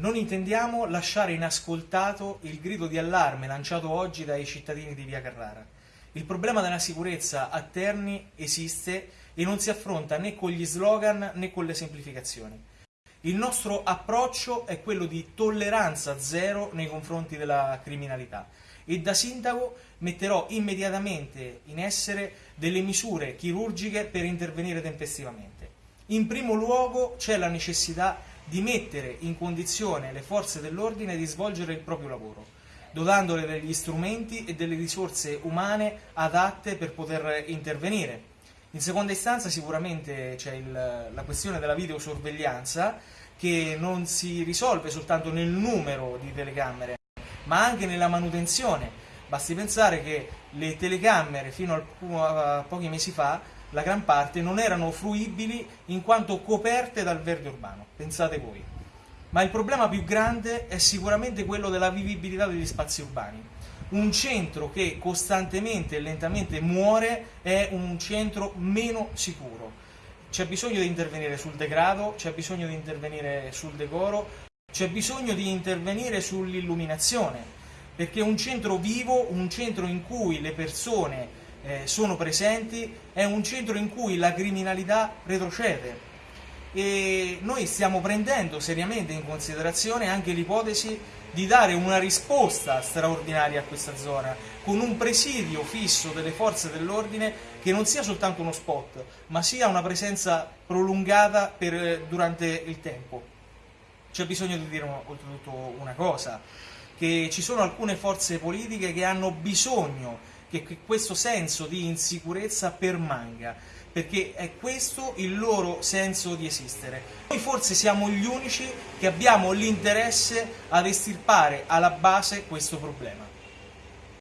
Non intendiamo lasciare inascoltato il grido di allarme lanciato oggi dai cittadini di Via Carrara. Il problema della sicurezza a Terni esiste e non si affronta né con gli slogan né con le semplificazioni. Il nostro approccio è quello di tolleranza zero nei confronti della criminalità e da sindaco metterò immediatamente in essere delle misure chirurgiche per intervenire tempestivamente. In primo luogo c'è la necessità di mettere in condizione le forze dell'ordine di svolgere il proprio lavoro, dotandole degli strumenti e delle risorse umane adatte per poter intervenire. In seconda istanza sicuramente c'è la questione della videosorveglianza che non si risolve soltanto nel numero di telecamere, ma anche nella manutenzione. Basti pensare che le telecamere fino a pochi mesi fa la gran parte, non erano fruibili in quanto coperte dal verde urbano, pensate voi. Ma il problema più grande è sicuramente quello della vivibilità degli spazi urbani. Un centro che costantemente e lentamente muore è un centro meno sicuro. C'è bisogno di intervenire sul degrado, c'è bisogno di intervenire sul decoro, c'è bisogno di intervenire sull'illuminazione, perché un centro vivo, un centro in cui le persone eh, sono presenti, è un centro in cui la criminalità retrocede e noi stiamo prendendo seriamente in considerazione anche l'ipotesi di dare una risposta straordinaria a questa zona, con un presidio fisso delle forze dell'ordine che non sia soltanto uno spot, ma sia una presenza prolungata per, durante il tempo. C'è bisogno di dire oltretutto una cosa, che ci sono alcune forze politiche che hanno bisogno che questo senso di insicurezza permanga, perché è questo il loro senso di esistere. Noi forse siamo gli unici che abbiamo l'interesse ad estirpare alla base questo problema.